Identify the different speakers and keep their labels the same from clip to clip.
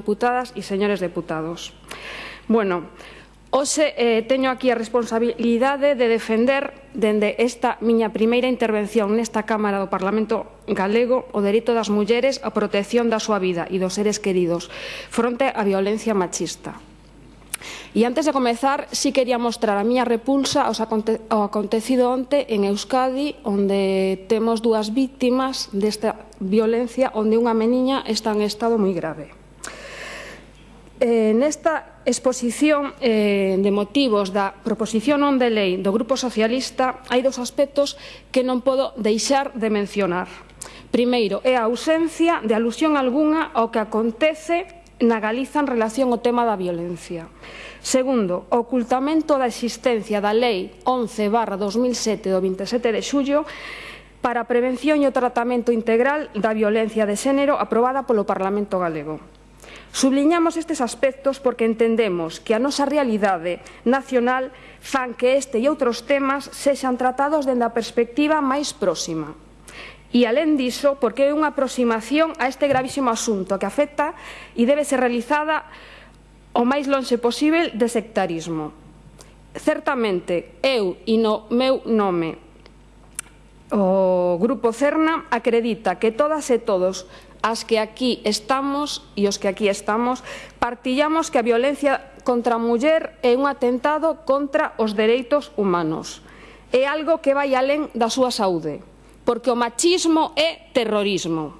Speaker 1: Deputadas e señores deputados. Bueno, hoxe eh, teño aquí a responsabilidade de defender dende esta miña primeira intervención nesta Cámara do Parlamento Galego o dereito das mulleres á protección da súa vida e dos seres queridos fronte á violencia machista. E antes de comezar, sí quería mostrar a miña repulsa aos aconte ao acontecido onte en Euskadi, onde temos dúas víctimas desta violencia, onde unha meniña está en estado moi grave. Eh, nesta exposición eh, de motivos da proposición non de lei do Grupo Socialista hai dous aspectos que non podo deixar de mencionar. Primeiro, é a ausencia de alusión algunha ao que acontece na Galiza en relación ao tema da violencia. Segundo, o ocultamento da existencia da Lei 11 barra 2007 do 27 de xullo para a prevención e o tratamento integral da violencia de xénero aprobada polo Parlamento Galego. Subliñamos estes aspectos porque entendemos que a nosa realidade nacional fan que este e outros temas sexan tratados dende a perspectiva máis próxima. E, alén diso, porque é unha aproximación a este gravísimo asunto que afecta e debe ser realizada o máis lonxe posible de sectarismo. Certamente, eu e no meu nome O Grupo CERNA acredita que todas e todos as que aquí estamos e os que aquí estamos partillamos que a violencia contra a muller é un atentado contra os dereitos humanos. É algo que vai alén da súa saúde, porque o machismo é terrorismo.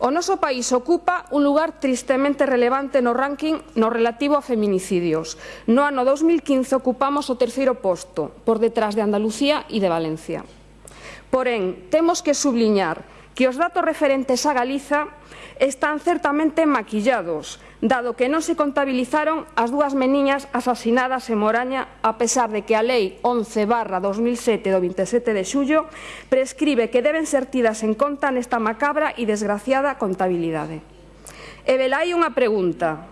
Speaker 1: O noso país ocupa un lugar tristemente relevante no ranking no relativo a feminicidios. No ano 2015 ocupamos o terceiro posto, por detrás de Andalucía e de Valencia. Porén, temos que subliñar que os datos referentes a Galiza están certamente maquillados, dado que non se contabilizaron as dúas meniñas asasinadas en Moraña, a pesar de que a Lei 11 barra 2007 do 27 de xullo prescribe que deben ser tidas en conta nesta macabra e desgraciada contabilidade. E velai unha pregunta.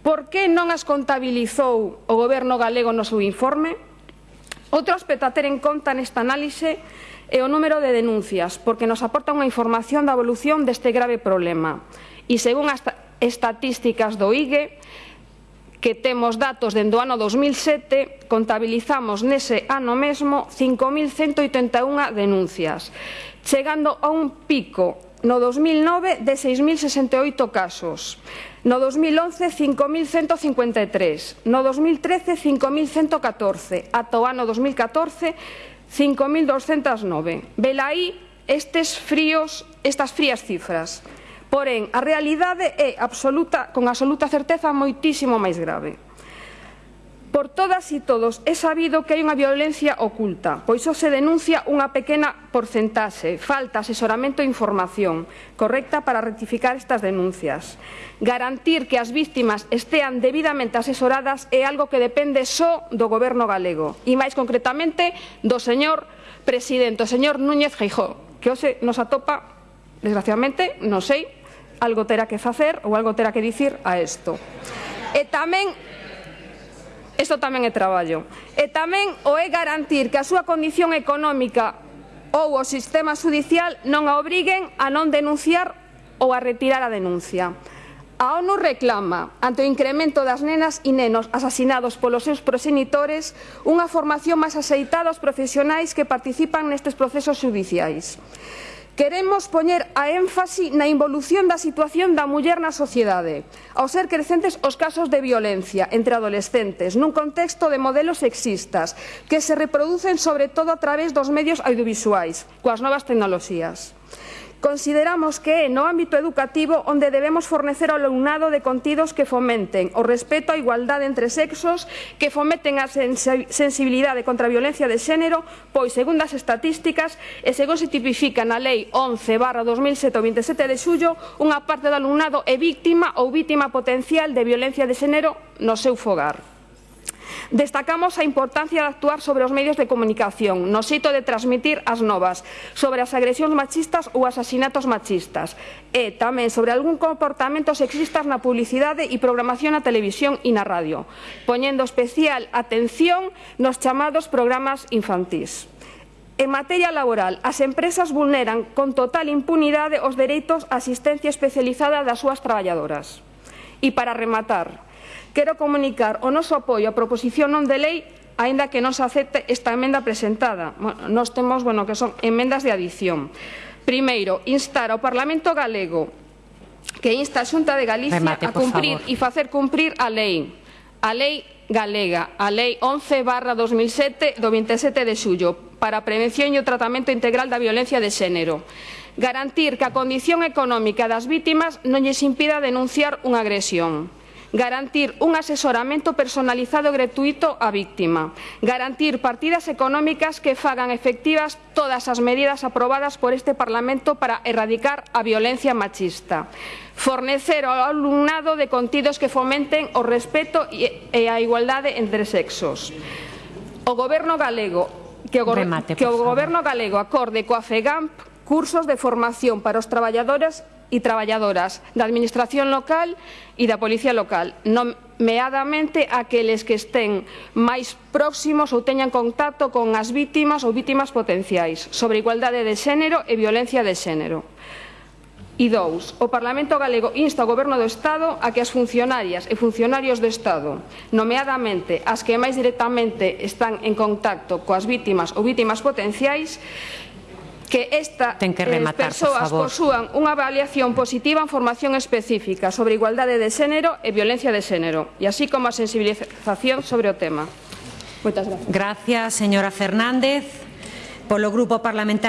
Speaker 1: Por que non as contabilizou o goberno galego no seu informe? Outro aspecto a ter en conta nesta análise e o número de denuncias, porque nos aporta unha información da evolución deste grave problema. E según as estatísticas do IGE, que temos datos dende o ano 2007, contabilizamos nese ano mesmo 5.181 denuncias, chegando a un pico no 2009 de 6.068 casos, no 2011 5.153, no 2013 5.114, ata o ano 2014 5.209. Velaí estes fríos, estas frías cifras. Porén, a realidade é absoluta, con absoluta certeza moitísimo máis grave. Por todas e todos é sabido que hai unha violencia oculta, pois só se denuncia unha pequena porcentaxe. Falta asesoramento e información correcta para rectificar estas denuncias. Garantir que as víctimas estean debidamente asesoradas é algo que depende só do goberno galego e máis concretamente do señor presidente, o señor Núñez Feijó, que hoxe nos atopa, desgraciadamente, non sei, algo terá que facer ou algo terá que dicir a isto. E tamén Isto tamén é traballo. E tamén o é garantir que a súa condición económica ou o sistema judicial non a obriguen a non denunciar ou a retirar a denuncia. A ONU reclama, ante o incremento das nenas e nenos asasinados polos seus proxenitores, unha formación máis aceitada aos profesionais que participan nestes procesos judiciais. Queremos poñer a énfasis na involución da situación da muller na sociedade, ao ser crecentes os casos de violencia entre adolescentes, nun contexto de modelos sexistas, que se reproducen sobre todo a través dos medios audiovisuais, coas novas tecnoloxías. Consideramos que é no ámbito educativo onde debemos fornecer ao alumnado de contidos que fomenten o respeto á igualdade entre sexos, que fomenten a sensibilidade contra a violencia de xénero, pois, segundo as estatísticas, e según se tipifica na Lei 11 barra 2007 27 de xullo, unha parte do alumnado é víctima ou víctima potencial de violencia de xénero no seu fogar. Destacamos a importancia de actuar sobre os medios de comunicación, no xeito de transmitir as novas, sobre as agresións machistas ou asasinatos machistas, e tamén sobre algún comportamento sexistas na publicidade e programación na televisión e na radio, poñendo especial atención nos chamados programas infantís. En materia laboral, as empresas vulneran con total impunidade os dereitos á asistencia especializada das súas traballadoras. E para rematar, Quero comunicar o noso apoio á proposición non de lei aínda que non se acepte esta emenda presentada. Nos temos, bueno, que son emendas de adición. Primeiro, instar ao Parlamento galego que insta a Xunta de Galicia
Speaker 2: Remate,
Speaker 1: a cumprir
Speaker 2: favor.
Speaker 1: e facer cumprir a lei. A lei galega, a lei 11 barra 2007 do 27 de xullo para a prevención e o tratamento integral da violencia de xénero garantir que a condición económica das vítimas non lles impida denunciar unha agresión garantir un asesoramento personalizado e gratuito á víctima, garantir partidas económicas que fagan efectivas todas as medidas aprobadas por este Parlamento para erradicar a violencia machista, fornecer ao alumnado de contidos que fomenten o respeto e a igualdade entre sexos. O Goberno galego que o, go
Speaker 2: Remate,
Speaker 1: que o Goberno galego acorde coa FEGAMP cursos de formación para os traballadores e traballadoras da Administración local e da Policía local, nomeadamente aqueles que estén máis próximos ou teñan contacto con as vítimas ou vítimas potenciais sobre igualdade de xénero e violencia de xénero. E dous, o Parlamento galego insta ao Goberno do Estado a que as funcionarias e funcionarios do Estado, nomeadamente as que máis directamente están en contacto coas vítimas ou vítimas potenciais, que esta
Speaker 2: Ten que eh, rematar,
Speaker 1: persoas por
Speaker 2: favor.
Speaker 1: posúan unha avaliación positiva en formación específica sobre igualdade de xénero e violencia de xénero, e así como a sensibilización sobre o tema. Moitas gracias.
Speaker 2: Gracias, señora Fernández. Polo Grupo Parlamentario